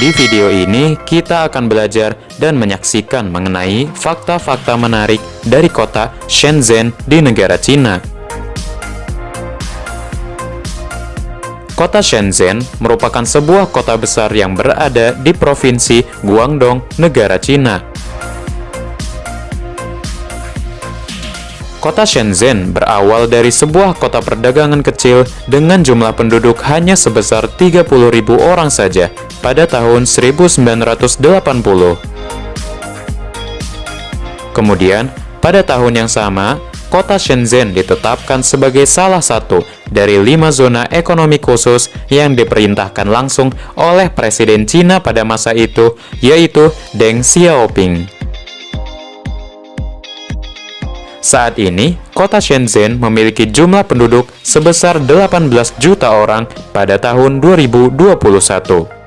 Di video ini, kita akan belajar dan menyaksikan mengenai fakta-fakta menarik dari kota Shenzhen di negara Cina. Kota Shenzhen merupakan sebuah kota besar yang berada di Provinsi Guangdong, negara Cina. Kota Shenzhen berawal dari sebuah kota perdagangan kecil dengan jumlah penduduk hanya sebesar 30.000 orang saja pada tahun 1980. Kemudian, pada tahun yang sama, kota Shenzhen ditetapkan sebagai salah satu dari lima zona ekonomi khusus yang diperintahkan langsung oleh Presiden Cina pada masa itu, yaitu Deng Xiaoping. Saat ini, kota Shenzhen memiliki jumlah penduduk sebesar 18 juta orang pada tahun 2021.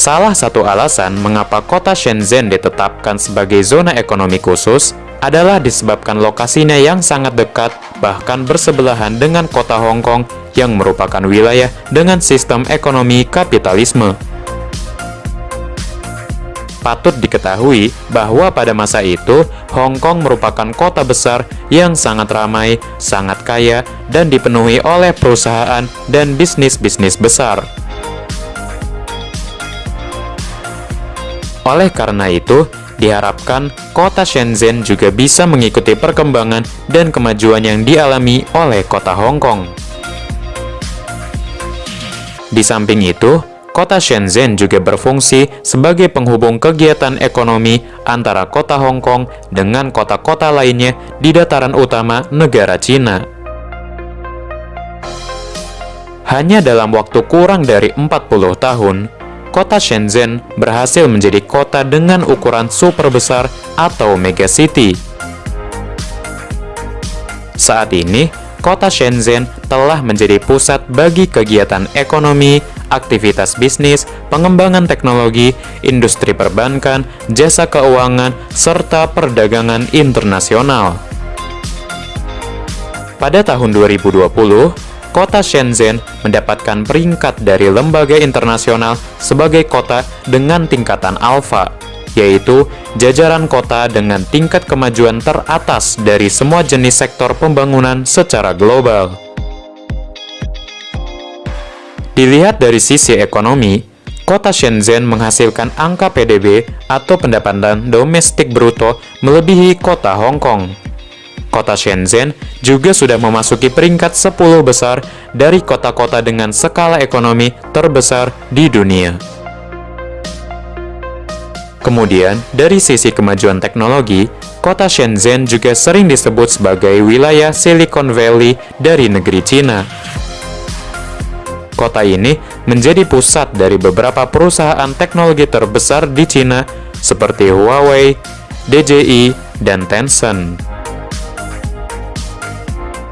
Salah satu alasan mengapa kota Shenzhen ditetapkan sebagai zona ekonomi khusus adalah disebabkan lokasinya yang sangat dekat, bahkan bersebelahan dengan kota Hong Kong yang merupakan wilayah dengan sistem ekonomi kapitalisme. Patut diketahui bahwa pada masa itu, Hong Kong merupakan kota besar yang sangat ramai, sangat kaya, dan dipenuhi oleh perusahaan dan bisnis-bisnis besar. Oleh karena itu, diharapkan kota Shenzhen juga bisa mengikuti perkembangan dan kemajuan yang dialami oleh kota Hong Kong. Di samping itu, Kota Shenzhen juga berfungsi sebagai penghubung kegiatan ekonomi antara kota Hong Kong dengan kota-kota lainnya di dataran utama negara Cina. Hanya dalam waktu kurang dari 40 tahun, kota Shenzhen berhasil menjadi kota dengan ukuran super besar atau megacity. Saat ini, kota Shenzhen telah menjadi pusat bagi kegiatan ekonomi, aktivitas bisnis, pengembangan teknologi, industri perbankan, jasa keuangan, serta perdagangan internasional. Pada tahun 2020, kota Shenzhen mendapatkan peringkat dari lembaga internasional sebagai kota dengan tingkatan alfa, yaitu jajaran kota dengan tingkat kemajuan teratas dari semua jenis sektor pembangunan secara global. Dilihat dari sisi ekonomi, kota Shenzhen menghasilkan angka PDB atau pendapatan domestik bruto melebihi kota Hong Kong. Kota Shenzhen juga sudah memasuki peringkat 10 besar dari kota-kota dengan skala ekonomi terbesar di dunia. Kemudian, dari sisi kemajuan teknologi, kota Shenzhen juga sering disebut sebagai wilayah Silicon Valley dari negeri Cina. Kota ini menjadi pusat dari beberapa perusahaan teknologi terbesar di Cina seperti Huawei, DJI, dan Tencent.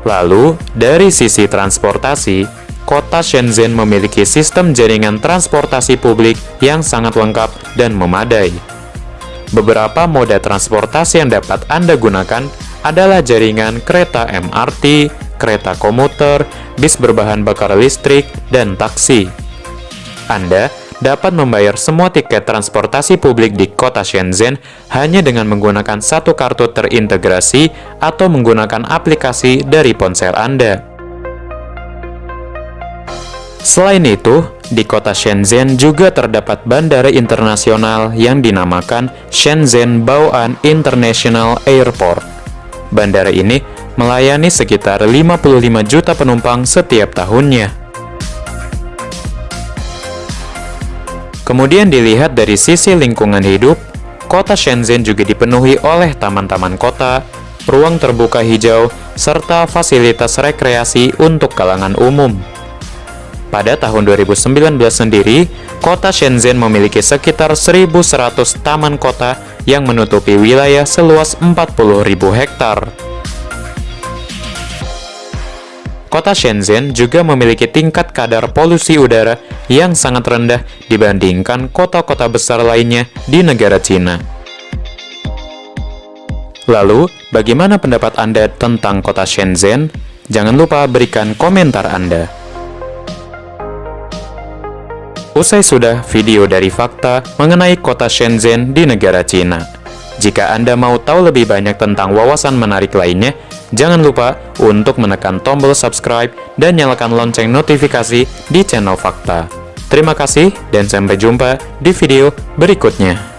Lalu, dari sisi transportasi, kota Shenzhen memiliki sistem jaringan transportasi publik yang sangat lengkap dan memadai. Beberapa moda transportasi yang dapat Anda gunakan adalah jaringan kereta MRT, kereta komuter, bis berbahan bakar listrik, dan taksi. Anda dapat membayar semua tiket transportasi publik di kota Shenzhen hanya dengan menggunakan satu kartu terintegrasi atau menggunakan aplikasi dari ponsel Anda. Selain itu, di kota Shenzhen juga terdapat bandara internasional yang dinamakan Shenzhen Bao'an International Airport. Bandara ini melayani sekitar 55 juta penumpang setiap tahunnya. Kemudian dilihat dari sisi lingkungan hidup, kota Shenzhen juga dipenuhi oleh taman-taman kota, ruang terbuka hijau, serta fasilitas rekreasi untuk kalangan umum. Pada tahun 2019 sendiri, kota Shenzhen memiliki sekitar 1.100 taman kota yang menutupi wilayah seluas 40.000 hektar. Kota Shenzhen juga memiliki tingkat kadar polusi udara yang sangat rendah dibandingkan kota-kota besar lainnya di negara Cina. Lalu, bagaimana pendapat Anda tentang kota Shenzhen? Jangan lupa berikan komentar Anda. Usai sudah video dari fakta mengenai kota Shenzhen di negara Cina. Jika Anda mau tahu lebih banyak tentang wawasan menarik lainnya, jangan lupa untuk menekan tombol subscribe dan nyalakan lonceng notifikasi di channel Fakta. Terima kasih dan sampai jumpa di video berikutnya.